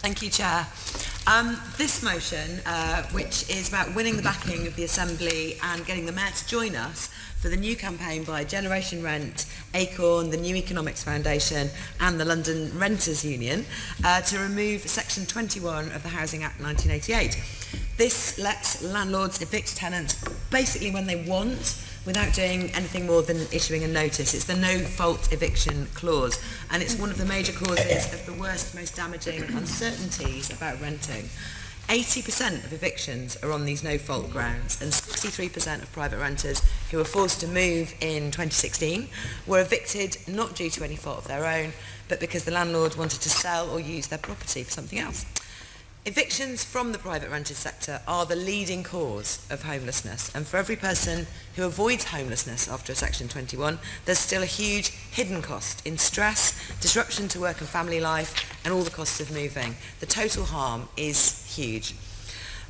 Thank you, Chair. Um, this motion, uh, which is about winning the backing of the Assembly and getting the Mayor to join us for the new campaign by Generation Rent, ACORN, the New Economics Foundation and the London Renters Union uh, to remove Section 21 of the Housing Act 1988. This lets landlords evict tenants basically when they want without doing anything more than issuing a notice. It's the no-fault eviction clause, and it's one of the major causes of the worst, most damaging uncertainties about renting. 80% of evictions are on these no-fault grounds and 63% of private renters who were forced to move in 2016 were evicted not due to any fault of their own but because the landlord wanted to sell or use their property for something else. Evictions from the private rented sector are the leading cause of homelessness and for every person who avoids homelessness after a Section 21 there's still a huge hidden cost in stress, disruption to work and family life and all the costs of moving. The total harm is huge.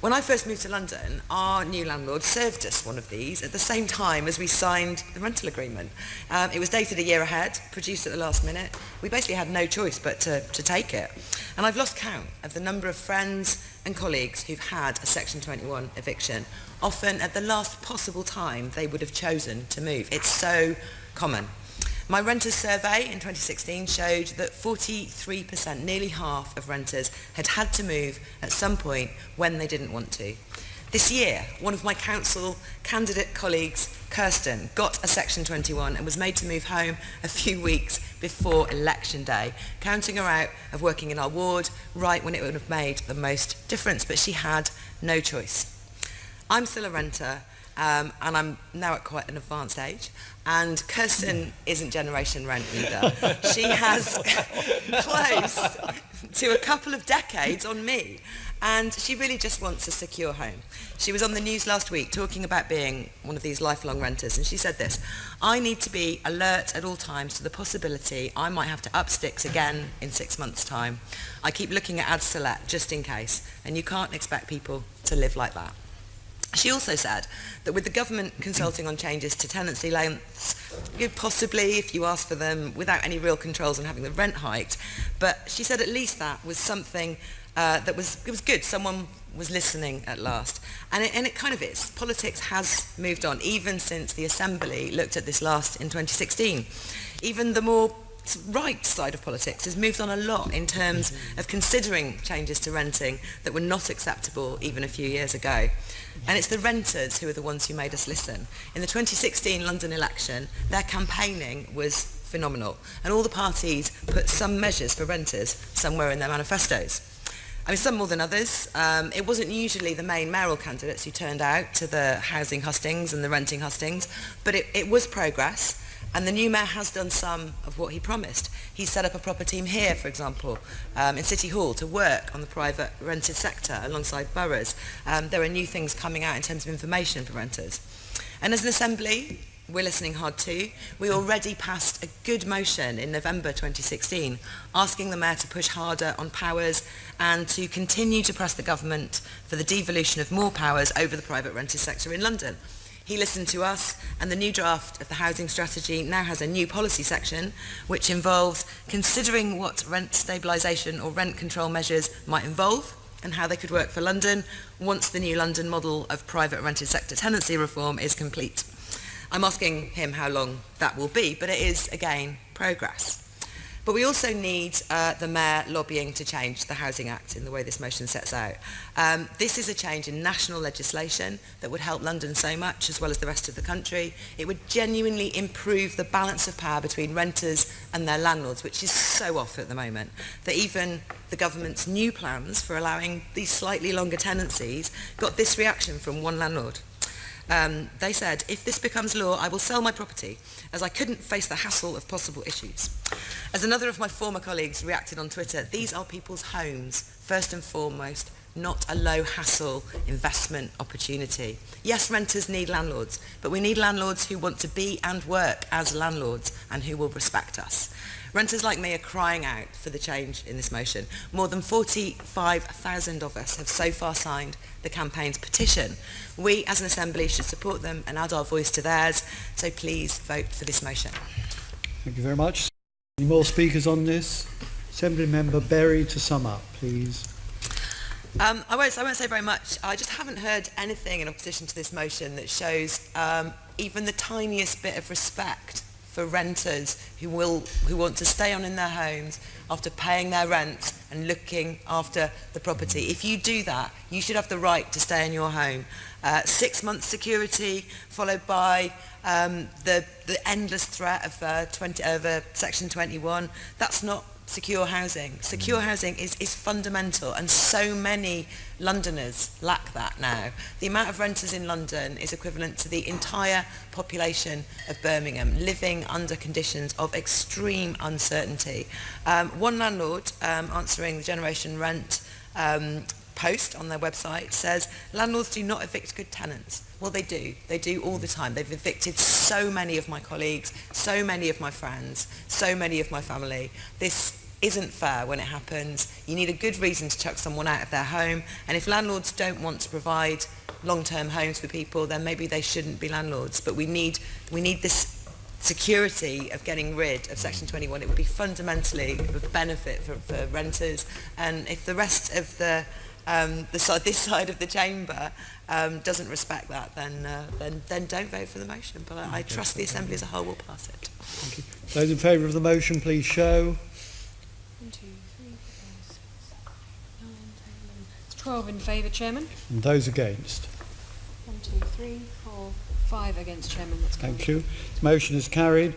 When I first moved to London, our new landlord served us one of these at the same time as we signed the rental agreement. Um, it was dated a year ahead, produced at the last minute. We basically had no choice but to, to take it. And I've lost count of the number of friends and colleagues who've had a Section 21 eviction, often at the last possible time they would have chosen to move. It's so common. My renters survey in 2016 showed that 43%, nearly half of renters, had had to move at some point when they didn't want to. This year, one of my council candidate colleagues, Kirsten, got a Section 21 and was made to move home a few weeks before election day, counting her out of working in our ward right when it would have made the most difference, but she had no choice. I'm still a renter um, and I'm now at quite an advanced age. And Kirsten isn't Generation Rent either. she has close to a couple of decades on me. And she really just wants a secure home. She was on the news last week talking about being one of these lifelong renters, and she said this, I need to be alert at all times to the possibility I might have to up sticks again in six months' time. I keep looking at ads to let just in case, and you can't expect people to live like that. She also said that with the government consulting on changes to tenancy lengths, you possibly, if you ask for them, without any real controls on having the rent hiked, but she said at least that was something uh, that was, it was good. Someone was listening at last. And it, and it kind of is. Politics has moved on, even since the Assembly looked at this last in 2016. Even the more right side of politics has moved on a lot in terms of considering changes to renting that were not acceptable even a few years ago. And it's the renters who are the ones who made us listen. In the 2016 London election, their campaigning was phenomenal. And all the parties put some measures for renters somewhere in their manifestos. I mean, some more than others. Um, it wasn't usually the main mayoral candidates who turned out to the housing hustings and the renting hustings, but it, it was progress. And the new mayor has done some of what he promised. He set up a proper team here, for example, um, in City Hall to work on the private rented sector alongside boroughs. Um, there are new things coming out in terms of information for renters. And as an assembly, we're listening hard too. We already passed a good motion in November 2016 asking the Mayor to push harder on powers and to continue to press the government for the devolution of more powers over the private rented sector in London. He listened to us and the new draft of the housing strategy now has a new policy section which involves considering what rent stabilisation or rent control measures might involve and how they could work for London once the new London model of private rented sector tenancy reform is complete. I'm asking him how long that will be, but it is, again, progress. But we also need uh, the Mayor lobbying to change the Housing Act in the way this motion sets out. Um, this is a change in national legislation that would help London so much as well as the rest of the country. It would genuinely improve the balance of power between renters and their landlords, which is so off at the moment, that even the government's new plans for allowing these slightly longer tenancies got this reaction from one landlord. Um, they said, if this becomes law, I will sell my property, as I couldn't face the hassle of possible issues. As another of my former colleagues reacted on Twitter, these are people's homes, first and foremost, not a low hassle investment opportunity. Yes, renters need landlords, but we need landlords who want to be and work as landlords and who will respect us. Renters like me are crying out for the change in this motion. More than 45,000 of us have so far signed the campaign's petition. We as an Assembly should support them and add our voice to theirs, so please vote for this motion. Thank you very much. Any more speakers on this? Assembly Member Berry to sum up, please. Um, I, won't, I won't say very much. I just haven't heard anything in opposition to this motion that shows um, even the tiniest bit of respect for renters who will who want to stay on in their homes after paying their rent and looking after the property. If you do that, you should have the right to stay in your home. Uh, six months security followed by um, the the endless threat of uh, 20 of uh, section 21. That's not secure housing. Secure housing is, is fundamental and so many Londoners lack that now. The amount of renters in London is equivalent to the entire population of Birmingham living under conditions of extreme uncertainty. Um, one landlord um, answering the generation rent um, post on their website says landlords do not evict good tenants. Well, they do. They do all the time. They've evicted so many of my colleagues, so many of my friends, so many of my family. This isn't fair when it happens. You need a good reason to chuck someone out of their home. And if landlords don't want to provide long-term homes for people, then maybe they shouldn't be landlords. But we need, we need this security of getting rid of Section 21. It would be fundamentally a benefit for, for renters. And if the rest of the um, the side, this side of the chamber um, doesn't respect that, then, uh, then, then don't vote for the motion. But I, I trust the Assembly as a whole will pass it. Thank you. Those in favour of the motion, please show. One, two, three, four, six, seven, eight, nine, ten, eleven. It's twelve in favour, Chairman. And those against. One, two, three, four, five against, Chairman. That's Thank you. The motion is carried.